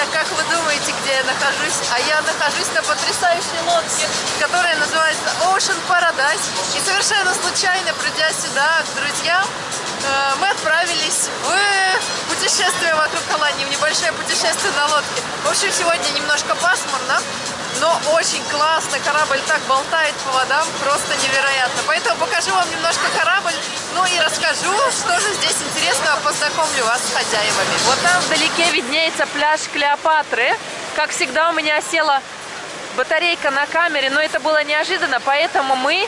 друзья, как вы думаете, где я нахожусь? А я нахожусь на потрясающей лодке, которая называется Ocean Paradise. И совершенно случайно, придя сюда к друзьям, э, мы отправились в путешествие вокруг Алании, в небольшое путешествие на лодке. В общем, сегодня немножко пасмурно, но очень классно. Корабль так болтает по водам, просто невероятно. Поэтому покажу вам немножко корабль, ну и расскажу, что же здесь интересного, познакомлю вас с хозяевами. Вот там вдалеке виднеется пляж Клеопатры. Как всегда у меня села батарейка на камере, но это было неожиданно, поэтому мы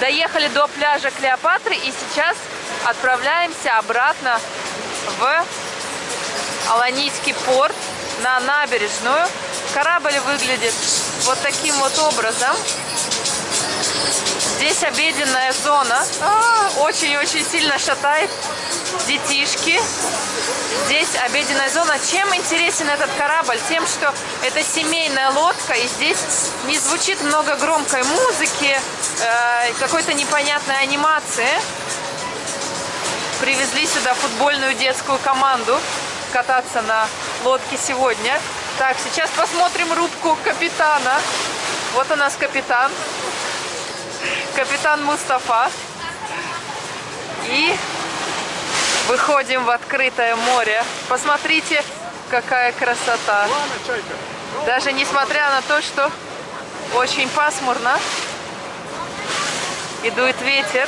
доехали до пляжа Клеопатры и сейчас отправляемся обратно в Аланийский порт на набережную. Корабль выглядит вот таким вот образом. Здесь обеденная зона. А, очень-очень сильно шатает детишки. Здесь обеденная зона. Чем интересен этот корабль? Тем, что это семейная лодка, и здесь не звучит много громкой музыки, э, какой-то непонятной анимации. Привезли сюда футбольную детскую команду кататься на лодке сегодня. Так, сейчас посмотрим рубку капитана. Вот у нас капитан. Капитан Мустафа. И выходим в открытое море. Посмотрите, какая красота. Даже несмотря на то, что очень пасмурно и дует ветер.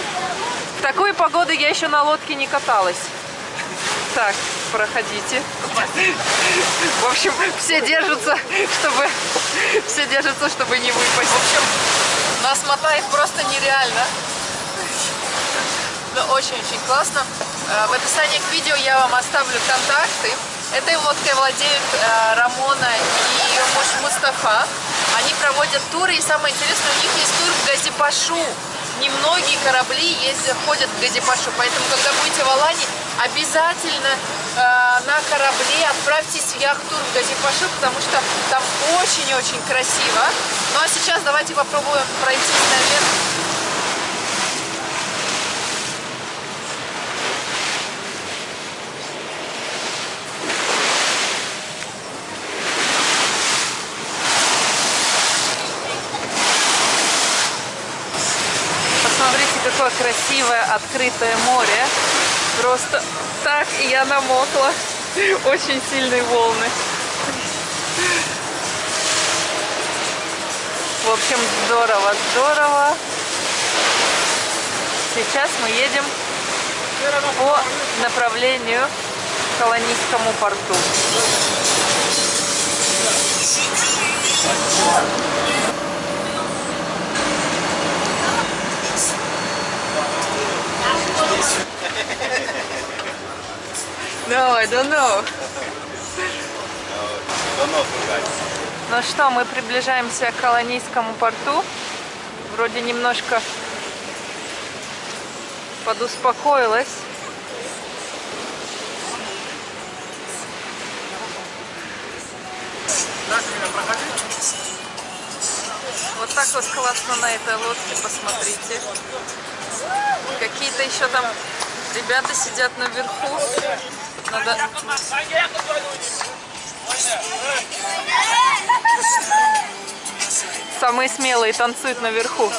В такую погоду я еще на лодке не каталась. Так, проходите. В общем, все держатся, чтобы все держатся, чтобы не выпасть. В общем, нас мотает просто нереально. Но очень-очень классно. Э, в описании к видео я вам оставлю контакты. Этой лодкой владеют э, Рамона и ее муж Мустафа. Они проводят туры, и самое интересное, у них есть тур в Газипашу. Немногие корабли ездят, ходят в Газипашу, поэтому, когда будете в Алане, обязательно на корабле отправьтесь в яхт-тур в Газипашу, потому что там очень-очень красиво. Ну а сейчас давайте попробуем пройти наверх какое красивое открытое море. Просто так, и я намокла. Очень сильные волны. В общем, здорово, здорово. Сейчас мы едем по направлению к Колонийскому порту. No, I don't know. Ну что, мы приближаемся к колонийскому порту. Вроде немножко подуспокоилась. Вот так вот классно на этой лодке, посмотрите. Какие-то еще там ребята сидят наверху. Надо... Самые смелые танцуют наверху.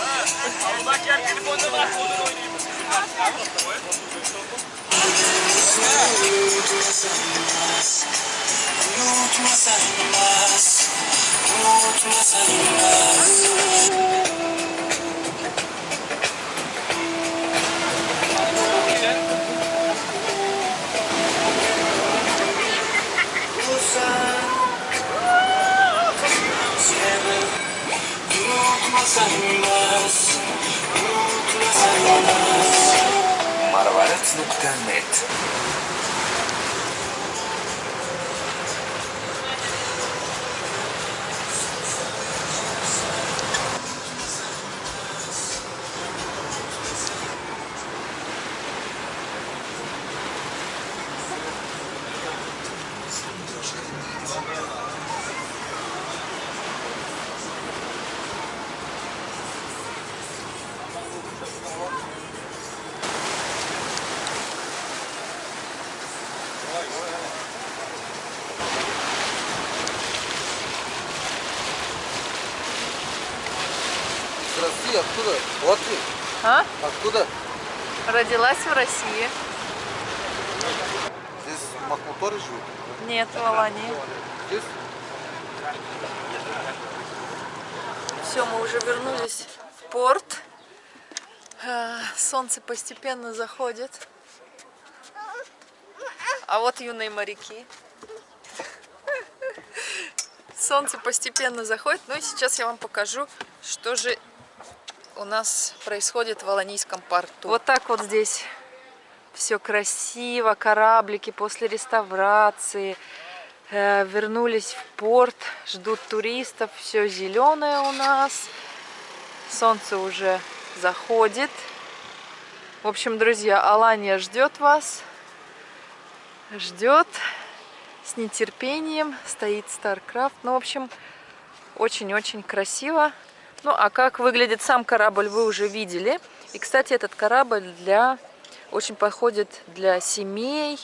Marvalet's Nocturnate. Откуда? Латвии. А? Откуда? Родилась в России. Здесь в Махмуторе живут? Нет, в Алании. Здесь? Все, мы уже вернулись в порт. Э, Солнце постепенно заходит. А вот юные моряки. Солнце постепенно заходит. Ну и сейчас я вам покажу, что же у нас происходит в Аланийском порту. Вот так вот здесь все красиво, кораблики после реставрации э, вернулись в порт, ждут туристов, все зеленое у нас, солнце уже заходит. В общем, друзья, Алания ждет вас, ждет с нетерпением, стоит StarCraft. Ну, в общем, очень-очень красиво. Ну, а как выглядит сам корабль, вы уже видели. И, кстати, этот корабль для очень подходит для семей,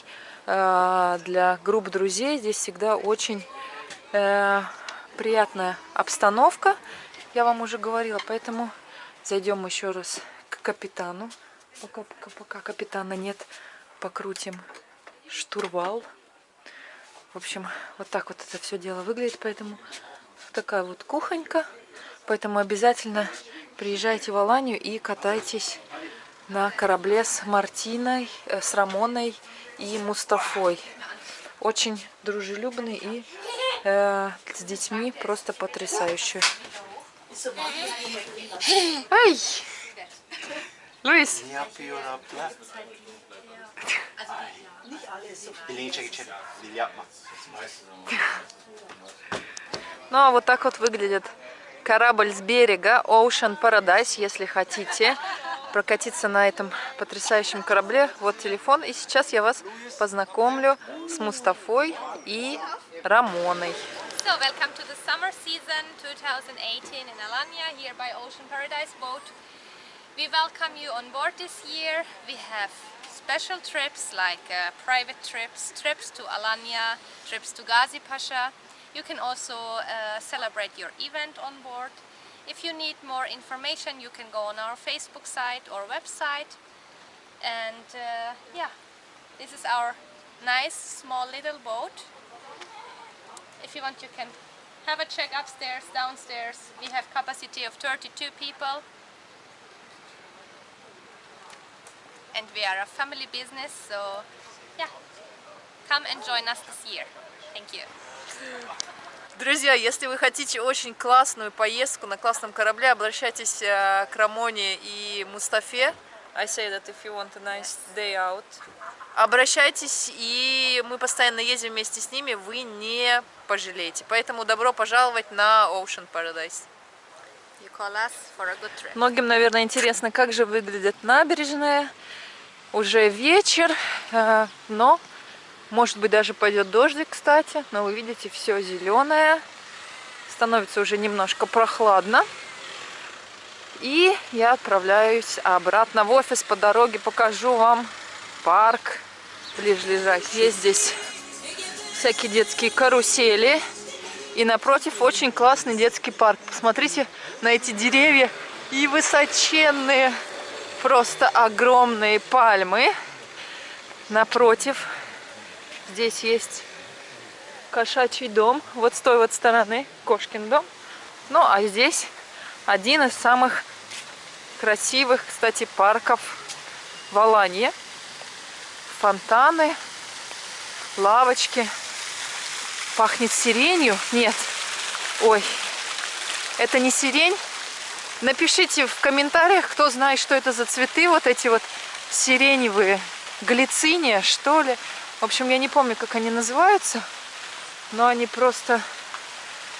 э, для групп друзей. Здесь всегда очень э, приятная обстановка, я вам уже говорила. Поэтому зайдем еще раз к капитану. Пока, пока, пока капитана нет, покрутим штурвал. В общем, вот так вот это все дело выглядит. Поэтому такая вот кухонька. Поэтому обязательно приезжайте в Аланию и катайтесь на корабле с Мартиной, э, с Рамоной и Мустафой. Очень дружелюбный и э, с детьми просто потрясающий. Ай! Луис! Ну а вот так вот выглядит корабль с берега Ocean Paradise, если хотите прокатиться на этом потрясающем корабле. Вот телефон. И сейчас я вас познакомлю с Мустафой и Рамоной. So, welcome to the summer season 2018 in Alanya, here by Ocean Paradise Boat. We welcome you on board this year. We have special trips like uh, private trips, trips to Alanya, trips to Ghazi Pasha. You can also uh, celebrate your event on board. If you need more information, you can go on our Facebook site or website. And uh, yeah, this is our nice small little boat. If you want, you can have a check upstairs, downstairs. We have capacity of 32 people. And we are a family business, so yeah, come and join us this year. Thank you. Друзья, если вы хотите очень классную поездку на классном корабле, обращайтесь э, к Рамоне и Мустафе. I say that if you want a nice day out. Обращайтесь, и мы постоянно ездим вместе с ними, вы не пожалеете. Поэтому добро пожаловать на Ocean Paradise. You call us for a good trip. Многим, наверное, интересно, как же выглядит набережная. Уже вечер, э, но может быть даже пойдет дождик, кстати. Но вы видите, все зеленое. Становится уже немножко прохладно. И я отправляюсь обратно в офис по дороге. Покажу вам парк ближайший. Есть здесь всякие детские карусели. И напротив очень классный детский парк. Посмотрите на эти деревья и высоченные, просто огромные пальмы. Напротив Здесь есть кошачий дом, вот с той вот стороны, кошкин дом. Ну, а здесь один из самых красивых, кстати, парков в Аланье. Фонтаны, лавочки. Пахнет сиренью? Нет. Ой, это не сирень. Напишите в комментариях, кто знает, что это за цветы, вот эти вот сиреневые, глициния, что ли. Общем, я не помню, как они называются, но они просто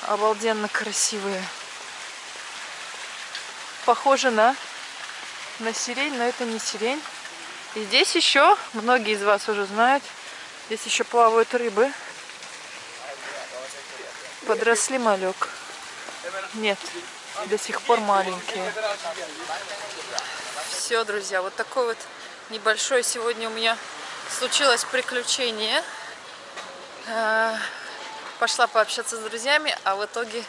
обалденно красивые. Похоже на, на сирень, но это не сирень. И здесь еще, многие из вас уже знают, здесь еще плавают рыбы. Подросли малек. Нет, до сих пор маленькие. Все, друзья, вот такой вот небольшой сегодня у меня случилось приключение. Э, пошла пообщаться с друзьями, а в итоге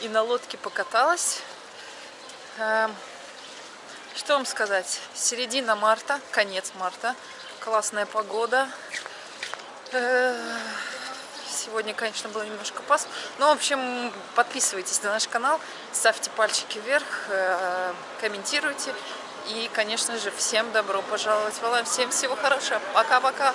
и на лодке покаталась. Э, Что вам сказать? Середина марта, конец марта. Классная погода. Э, Сегодня, конечно, было немножко пас. Но, в общем, подписывайтесь на наш канал, ставьте пальчики вверх, комментируйте. И, конечно же, всем добро пожаловать в. Всем всего хорошего. Пока-пока.